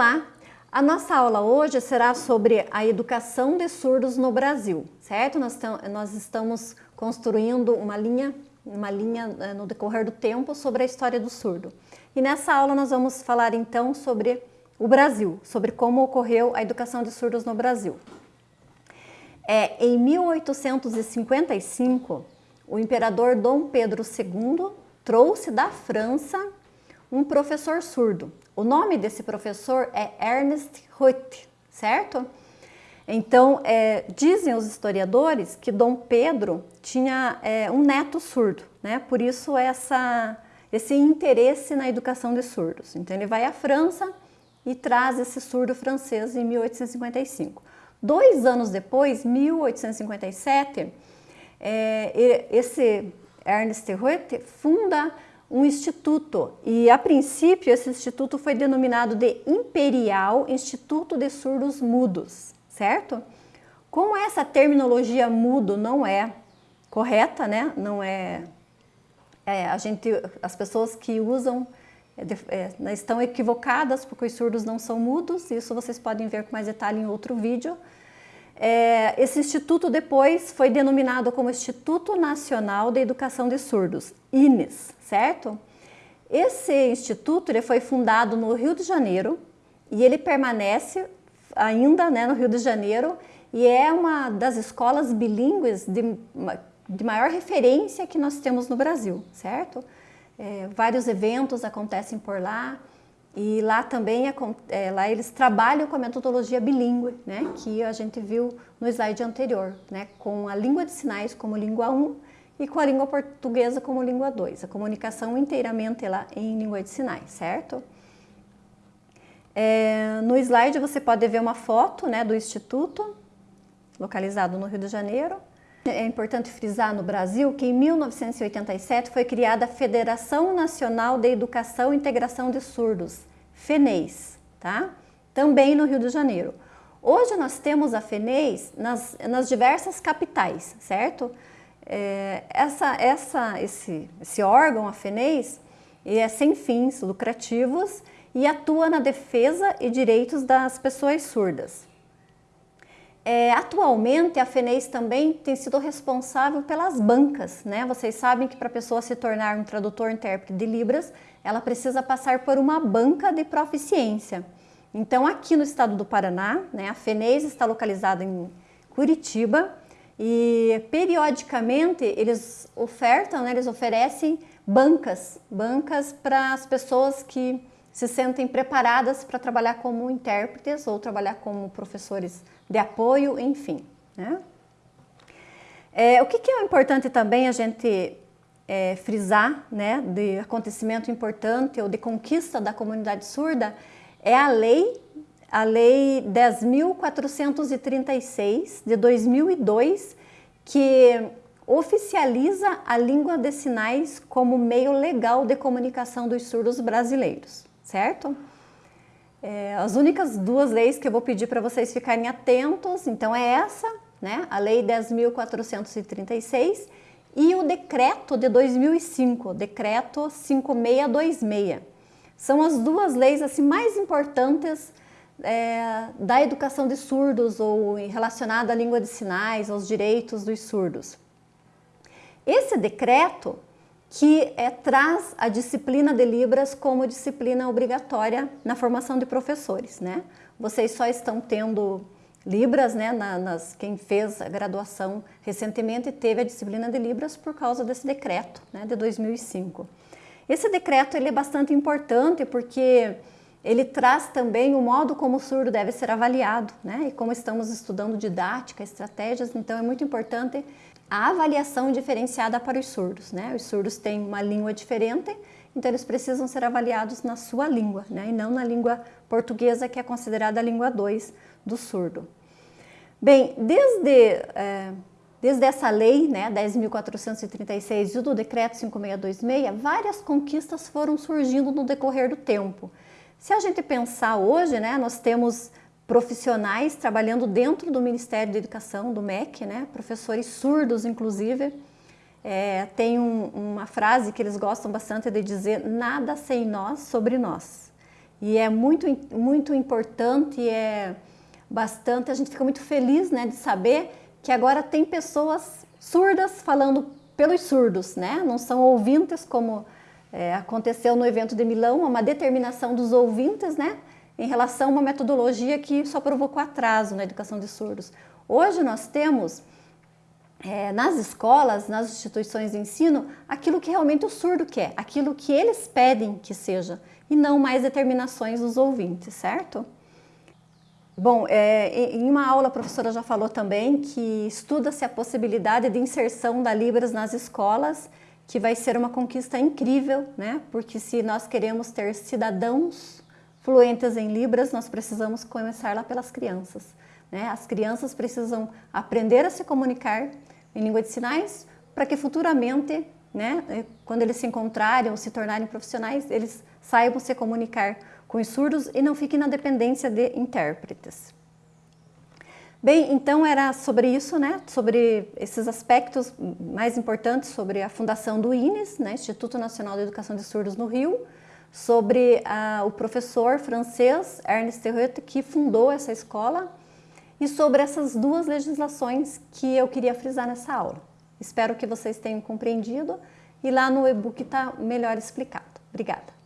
Olá! A nossa aula hoje será sobre a educação de surdos no Brasil, certo? Nós, nós estamos construindo uma linha, uma linha eh, no decorrer do tempo sobre a história do surdo. E nessa aula nós vamos falar então sobre o Brasil, sobre como ocorreu a educação de surdos no Brasil. É, em 1855, o imperador Dom Pedro II trouxe da França um professor surdo. O nome desse professor é Ernest Ruth, certo? Então, é, dizem os historiadores que Dom Pedro tinha é, um neto surdo, né? Por isso essa, esse interesse na educação de surdos. Então, ele vai à França e traz esse surdo francês em 1855. Dois anos depois, 1857, é, esse Ernest Ruth funda um instituto e a princípio esse instituto foi denominado de Imperial Instituto de Surdos Mudos, certo? Como essa terminologia mudo não é correta, né? Não é, é a gente, as pessoas que usam é, é, estão equivocadas porque os surdos não são mudos. Isso vocês podem ver com mais detalhe em outro vídeo. É, esse instituto depois foi denominado como Instituto Nacional de Educação de Surdos, INES, certo? Esse instituto ele foi fundado no Rio de Janeiro e ele permanece ainda né, no Rio de Janeiro e é uma das escolas bilíngues de, de maior referência que nós temos no Brasil, certo? É, vários eventos acontecem por lá, e lá também, é, lá eles trabalham com a metodologia bilíngue, né, que a gente viu no slide anterior, né, com a língua de sinais como língua 1 e com a língua portuguesa como língua 2. A comunicação inteiramente lá em língua de sinais, certo? É, no slide você pode ver uma foto né, do Instituto, localizado no Rio de Janeiro. É importante frisar no Brasil que em 1987 foi criada a Federação Nacional de Educação e Integração de Surdos, FENEIS, tá? também no Rio de Janeiro. Hoje nós temos a FENEIS nas, nas diversas capitais, certo? É, essa, essa, esse, esse órgão, a FENEIS, é sem fins lucrativos e atua na defesa e direitos das pessoas surdas. É, atualmente, a FENEIS também tem sido responsável pelas bancas. Né? Vocês sabem que para a pessoa se tornar um tradutor-intérprete de Libras, ela precisa passar por uma banca de proficiência. Então, aqui no estado do Paraná, né, a FENEIS está localizada em Curitiba e periodicamente eles ofertam, né, eles oferecem bancas, bancas para as pessoas que se sentem preparadas para trabalhar como intérpretes ou trabalhar como professores de apoio, enfim. Né? É, o que, que, é importante também a gente é, frisar, né, de acontecimento importante ou de conquista da comunidade surda, é a lei, a lei 10.436 de 2002, que oficializa a língua de sinais como meio legal de comunicação dos surdos brasileiros, certo? É, as únicas duas leis que eu vou pedir para vocês ficarem atentos, então é essa, né, a Lei 10.436 e o decreto de 2005, o decreto 5626. São as duas leis assim, mais importantes é, da educação de surdos ou relacionada à língua de sinais, aos direitos dos surdos. Esse decreto que é, traz a disciplina de Libras como disciplina obrigatória na formação de professores. Né? Vocês só estão tendo Libras, né, na, nas, quem fez a graduação recentemente teve a disciplina de Libras por causa desse decreto né, de 2005. Esse decreto ele é bastante importante porque ele traz também o modo como o surdo deve ser avaliado, né? E como estamos estudando didática, estratégias, então é muito importante a avaliação diferenciada para os surdos. Né? Os surdos têm uma língua diferente, então eles precisam ser avaliados na sua língua, né? e não na língua portuguesa, que é considerada a língua 2 do surdo. Bem, desde, é, desde essa lei, né, 10.436 e do decreto 5626, várias conquistas foram surgindo no decorrer do tempo. Se a gente pensar hoje, né, nós temos profissionais trabalhando dentro do Ministério da Educação, do MEC, né? professores surdos, inclusive. É, tem um, uma frase que eles gostam bastante de dizer, nada sem nós sobre nós. E é muito, muito importante, é bastante, a gente fica muito feliz né, de saber que agora tem pessoas surdas falando pelos surdos, né? Não são ouvintes como é, aconteceu no evento de Milão, uma determinação dos ouvintes, né? Em relação a uma metodologia que só provocou atraso na educação de surdos. Hoje nós temos é, nas escolas, nas instituições de ensino, aquilo que realmente o surdo quer, aquilo que eles pedem que seja, e não mais determinações dos ouvintes, certo? Bom, é, em uma aula a professora já falou também que estuda-se a possibilidade de inserção da Libras nas escolas, que vai ser uma conquista incrível, né? Porque se nós queremos ter cidadãos fluentes em Libras, nós precisamos começar lá pelas crianças. Né? As crianças precisam aprender a se comunicar em língua de sinais para que futuramente, né, quando eles se encontrarem ou se tornarem profissionais, eles saibam se comunicar com os surdos e não fiquem na dependência de intérpretes. Bem, então era sobre isso, né? Sobre esses aspectos mais importantes sobre a fundação do INES, né? Instituto Nacional de Educação de Surdos no Rio, sobre uh, o professor francês Ernest Terreut, que fundou essa escola, e sobre essas duas legislações que eu queria frisar nessa aula. Espero que vocês tenham compreendido e lá no e-book está melhor explicado. Obrigada.